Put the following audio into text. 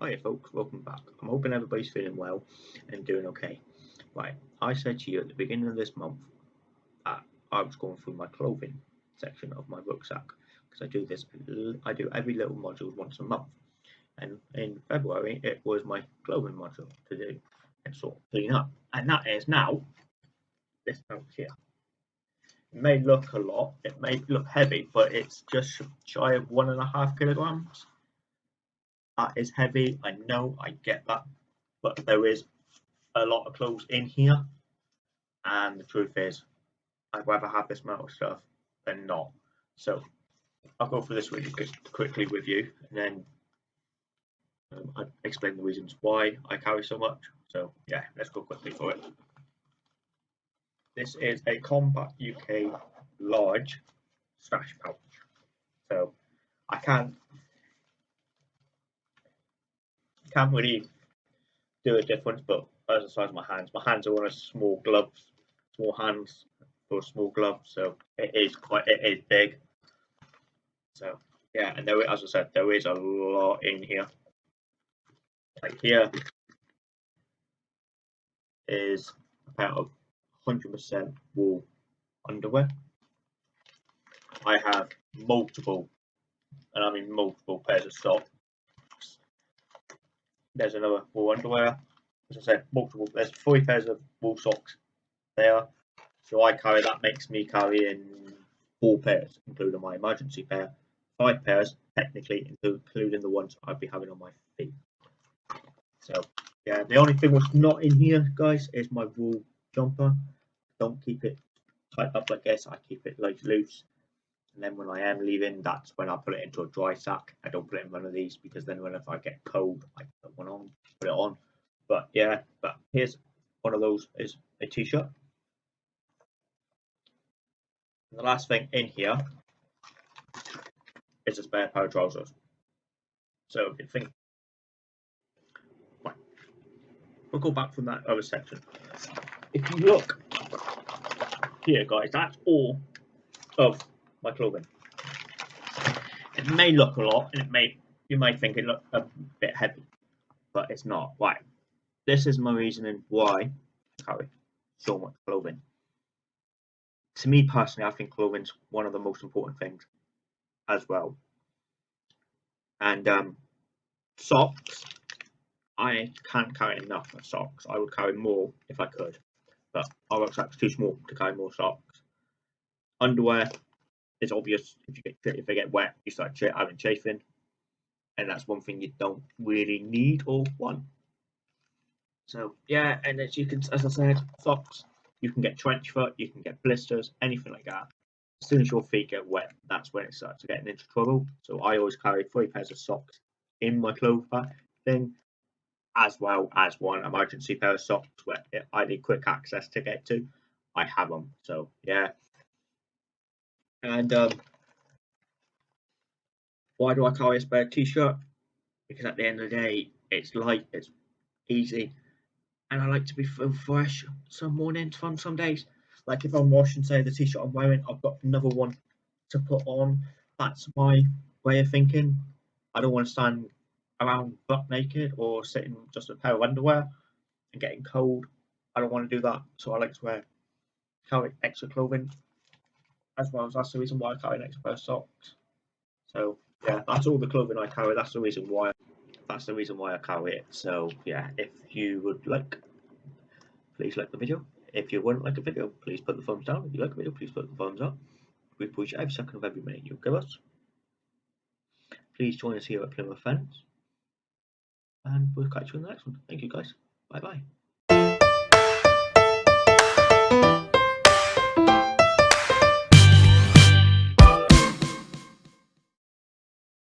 Hiya folks, welcome back. I'm hoping everybody's feeling well and doing okay. Right, I said to you at the beginning of this month that I was going through my clothing section of my rucksack because I do this, I do every little module once a month. And in February, it was my clothing module to do and sort of clean up. And that is now this pouch here. It may look a lot, it may look heavy, but it's just shy of one and a half kilograms that is heavy. I know, I get that, but there is a lot of clothes in here, and the truth is, I'd rather have this metal stuff than not. So I'll go through this really quick, quickly with you, and then um, I explain the reasons why I carry so much. So yeah, let's go quickly for it. This is a Kombat UK large stash pouch. So I can't can't really do a difference, but as the size of my hands, my hands are on a small gloves, small hands for small gloves, so it is quite it is big. So yeah, and there as I said, there is a lot in here. Like here is a pair of 100% wool underwear. I have multiple, and I mean multiple pairs of socks there's another wool underwear. As I said, multiple. There's three pairs of wool socks there. So I carry that makes me carrying four pairs, including my emergency pair. Five pairs, technically, including the ones I'd be having on my feet. So yeah, the only thing that's not in here, guys, is my wool jumper. Don't keep it tight up like this. I keep it like loose and then when I am leaving that's when I put it into a dry sack. I don't put it in one of these because then when if I get cold I put one on put it on. But yeah but here's one of those is a t-shirt. The last thing in here is a spare pair of trousers. So if you think right, we'll go back from that other section. If you look here guys that's all of my clothing. It may look a lot, and it may you may think it look a bit heavy, but it's not. Right. This is my reasoning why I carry so much clothing. To me personally, I think clothing's one of the most important things as well. And um, socks, I can't carry enough of socks. I would carry more if I could, but our rucksack's too small to carry more socks. Underwear, it's obvious if you get if they get wet, you start having chafing, and that's one thing you don't really need or want. So yeah, and as you can, as I said, socks, you can get trench foot, you can get blisters, anything like that. As soon as your feet get wet, that's when it starts getting into trouble. So I always carry three pairs of socks in my clothes bag thing, as well as one emergency pair of socks where I need quick access to get to. I have them. So yeah, and um, why do I carry a spare t-shirt? Because at the end of the day, it's light, it's easy, and I like to be fresh some mornings from some days. Like if I'm washing, say the t-shirt I'm wearing, I've got another one to put on. That's my way of thinking. I don't want to stand around butt naked or sitting just a pair of underwear and getting cold. I don't want to do that, so I like to wear carry extra clothing as well. as That's the reason why I carry an extra pair of socks. So yeah, that's all the clothing I carry. That's the reason why. That's the reason why I carry it. So yeah, if you would like, please like the video. If you wouldn't like the video, please put the thumbs down. If you like the video, please put the thumbs up. We appreciate every second of every minute you give us. Please join us here at Plymouth Fence. And we'll catch you in the next one. Thank you guys. Bye bye.